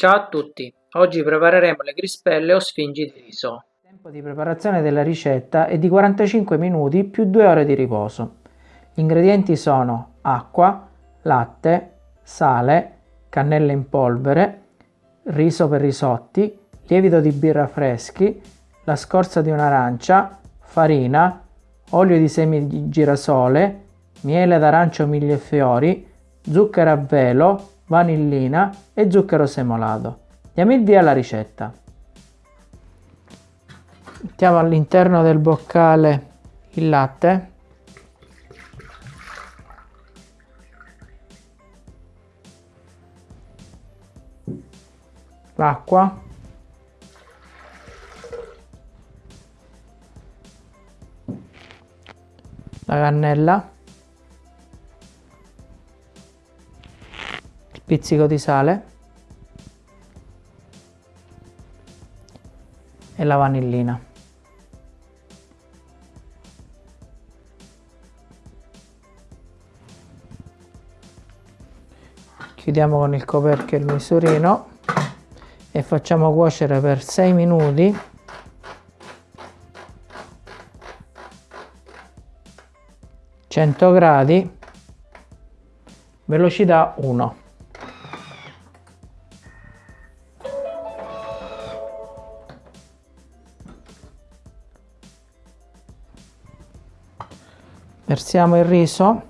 Ciao a tutti, oggi prepareremo le crispelle o sfingi di riso. Il tempo di preparazione della ricetta è di 45 minuti più 2 ore di riposo. Gli ingredienti sono acqua, latte, sale, cannella in polvere, riso per risotti, lievito di birra freschi, la scorza di un'arancia, farina, olio di semi di girasole, miele d'arancio, e fiori, zucchero a velo, vanillina e zucchero semolato. Diamo il via alla ricetta. Mettiamo all'interno del boccale il latte. L'acqua. La cannella. Pizzico di sale e la vanillina. Chiudiamo con il coperchio il misurino e facciamo cuocere per 6 minuti gradi velocità 1 versiamo il riso.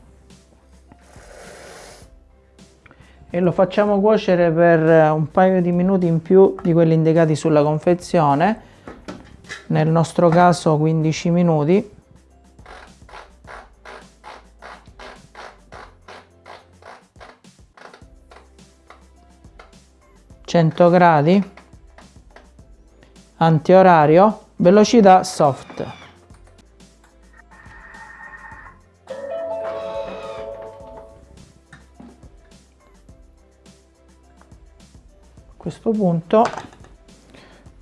E lo facciamo cuocere per un paio di minuti in più di quelli indicati sulla confezione. Nel nostro caso 15 minuti. Cento gradi. Antiorario. Velocità soft questo punto.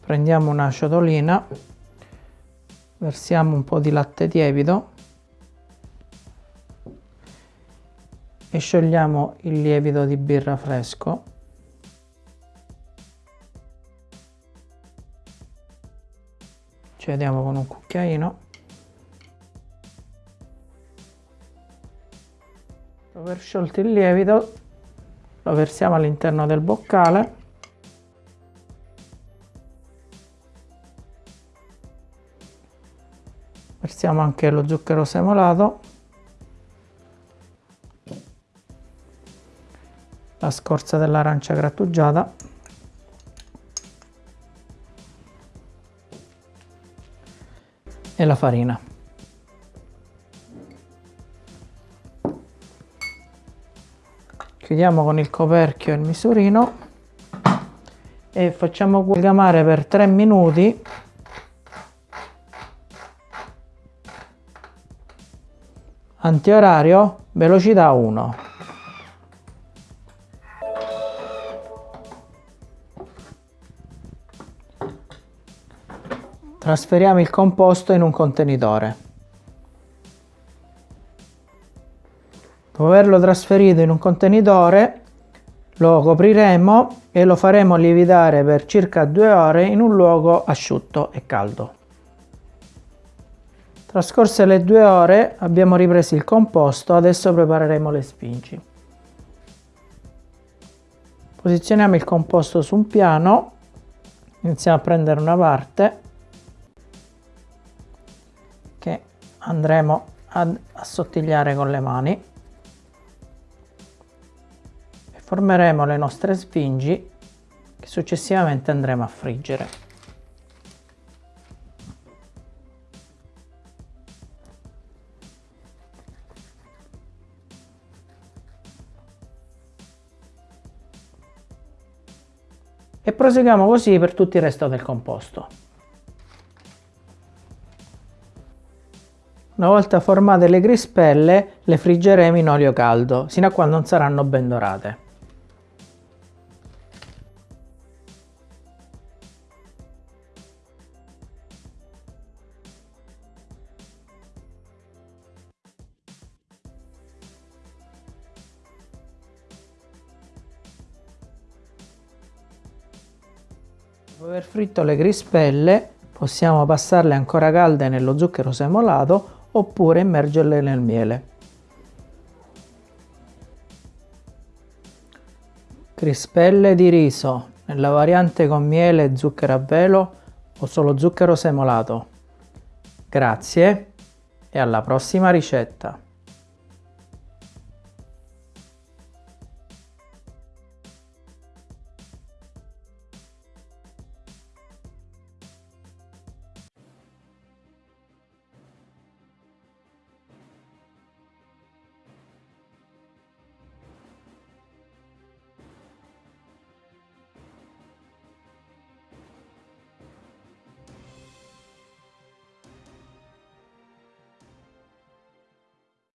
Prendiamo una ciotolina versiamo un po' di latte tiepido e sciogliamo il lievito di birra fresco. Ci vediamo con un cucchiaino. Dopo aver sciolto il lievito lo versiamo all'interno del boccale versiamo anche lo zucchero semolato. La scorza dell'arancia grattugiata. E la farina. Chiudiamo con il coperchio il misurino. E facciamo amalgamare per 3 minuti antiorario velocità 1 trasferiamo il composto in un contenitore. Dopo averlo trasferito in un contenitore lo copriremo e lo faremo lievitare per circa due ore in un luogo asciutto e caldo Trascorse le due ore abbiamo ripreso il composto, adesso prepareremo le spingi. Posizioniamo il composto su un piano, iniziamo a prendere una parte che andremo ad assottigliare con le mani formeremo le nostre spingi che successivamente andremo a friggere. E proseguiamo così per tutto il resto del composto. Una volta formate le crispelle le friggeremo in olio caldo, sino a quando non saranno ben dorate. Dopo aver fritto le crispelle possiamo passarle ancora calde nello zucchero semolato oppure immergerle nel miele. Crispelle di riso nella variante con miele e zucchero a velo o solo zucchero semolato. Grazie e alla prossima ricetta!